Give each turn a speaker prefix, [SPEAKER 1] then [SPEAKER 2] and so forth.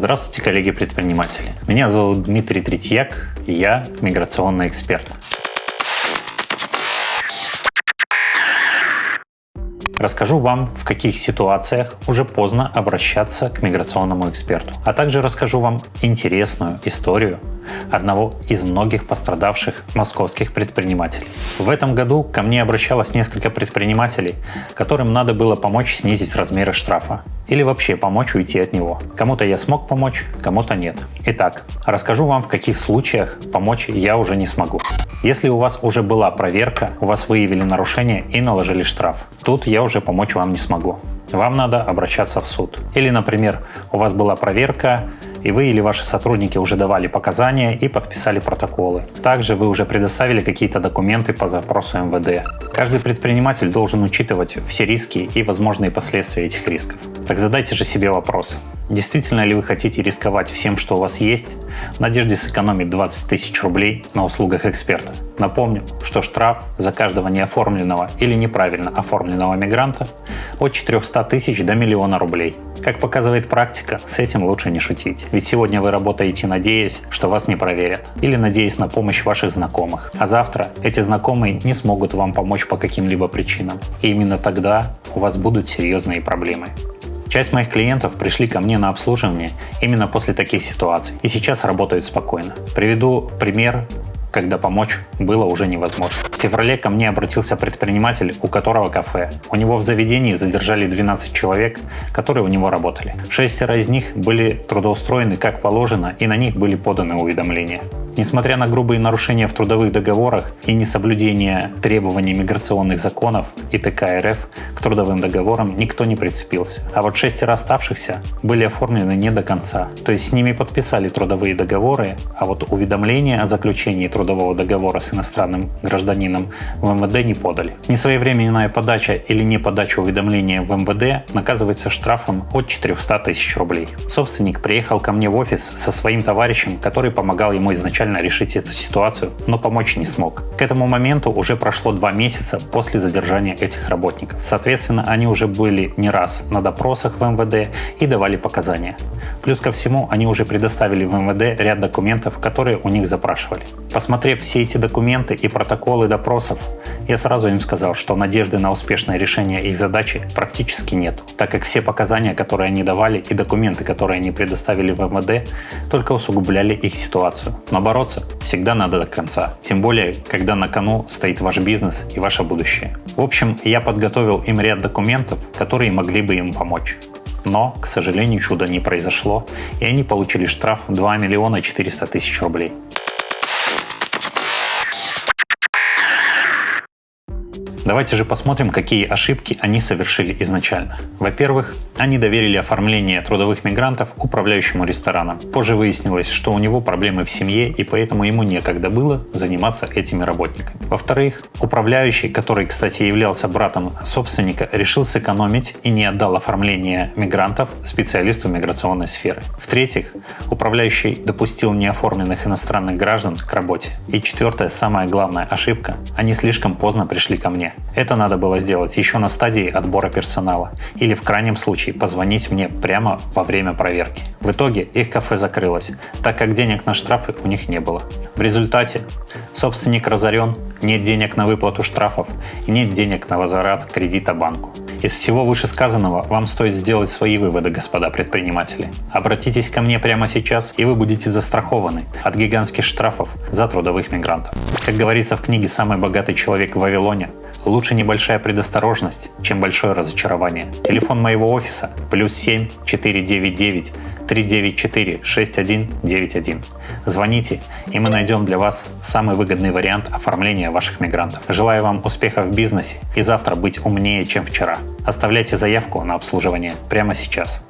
[SPEAKER 1] Здравствуйте, коллеги-предприниматели. Меня зовут Дмитрий Третьяк, и я миграционный эксперт. Расскажу вам, в каких ситуациях уже поздно обращаться к миграционному эксперту, а также расскажу вам интересную историю одного из многих пострадавших московских предпринимателей. В этом году ко мне обращалось несколько предпринимателей, которым надо было помочь снизить размеры штрафа или вообще помочь уйти от него. Кому-то я смог помочь, кому-то нет. Итак, расскажу вам, в каких случаях помочь я уже не смогу. Если у вас уже была проверка, у вас выявили нарушение и наложили штраф, тут я уже помочь вам не смогу вам надо обращаться в суд. Или, например, у вас была проверка, и вы или ваши сотрудники уже давали показания и подписали протоколы. Также вы уже предоставили какие-то документы по запросу МВД. Каждый предприниматель должен учитывать все риски и возможные последствия этих рисков. Так задайте же себе вопрос. Действительно ли вы хотите рисковать всем, что у вас есть, в надежде сэкономить 20 тысяч рублей на услугах эксперта? Напомню, что штраф за каждого неоформленного или неправильно оформленного мигранта от 400 тысяч до миллиона рублей. Как показывает практика, с этим лучше не шутить. Ведь сегодня вы работаете, надеясь, что вас не проверят, или надеясь на помощь ваших знакомых. А завтра эти знакомые не смогут вам помочь по каким-либо причинам. И именно тогда у вас будут серьезные проблемы. Часть моих клиентов пришли ко мне на обслуживание именно после таких ситуаций и сейчас работают спокойно. Приведу пример когда помочь было уже невозможно. В феврале ко мне обратился предприниматель, у которого кафе. У него в заведении задержали 12 человек, которые у него работали. Шестеро из них были трудоустроены как положено и на них были поданы уведомления. Несмотря на грубые нарушения в трудовых договорах и несоблюдение требований миграционных законов и ТК РФ к трудовым договорам никто не прицепился. А вот шестеро оставшихся были оформлены не до конца. То есть с ними подписали трудовые договоры, а вот уведомления о заключении трудового договора с иностранным гражданином в МВД не подали. Несвоевременная подача или не подача уведомления в МВД наказывается штрафом от 400 тысяч рублей. Собственник приехал ко мне в офис со своим товарищем, который помогал ему изначально решить эту ситуацию, но помочь не смог. К этому моменту уже прошло два месяца после задержания этих работников. Соответственно, они уже были не раз на допросах в МВД и давали показания. Плюс ко всему, они уже предоставили в МВД ряд документов, которые у них запрашивали. Посмотрев все эти документы и протоколы допросов, я сразу им сказал, что надежды на успешное решение их задачи практически нет, так как все показания, которые они давали и документы, которые они предоставили в МВД, только усугубляли их ситуацию. Но бороться всегда надо до конца, тем более, когда на кону стоит ваш бизнес и ваше будущее. В общем, я подготовил им ряд документов, которые могли бы им помочь. Но, к сожалению, чуда не произошло, и они получили штраф 2 миллиона 400 тысяч рублей. Давайте же посмотрим, какие ошибки они совершили изначально. Во-первых, они доверили оформление трудовых мигрантов управляющему рестораном. Позже выяснилось, что у него проблемы в семье и поэтому ему некогда было заниматься этими работниками. Во-вторых, управляющий, который, кстати, являлся братом собственника, решил сэкономить и не отдал оформление мигрантов специалисту миграционной сферы. В-третьих, управляющий допустил неоформленных иностранных граждан к работе. И четвертая, самая главная ошибка, они слишком поздно пришли ко мне. Это надо было сделать еще на стадии отбора персонала или в крайнем случае позвонить мне прямо во время проверки. В итоге их кафе закрылось, так как денег на штрафы у них не было. В результате собственник разорен, нет денег на выплату штрафов и нет денег на возврат кредита банку. Из всего вышесказанного вам стоит сделать свои выводы, господа предприниматели. Обратитесь ко мне прямо сейчас, и вы будете застрахованы от гигантских штрафов за трудовых мигрантов. Как говорится в книге «Самый богатый человек в Вавилоне», Лучше небольшая предосторожность, чем большое разочарование. Телефон моего офиса плюс 7 499 394 6191. Звоните, и мы найдем для вас самый выгодный вариант оформления ваших мигрантов. Желаю вам успехов в бизнесе и завтра быть умнее, чем вчера. Оставляйте заявку на обслуживание прямо сейчас.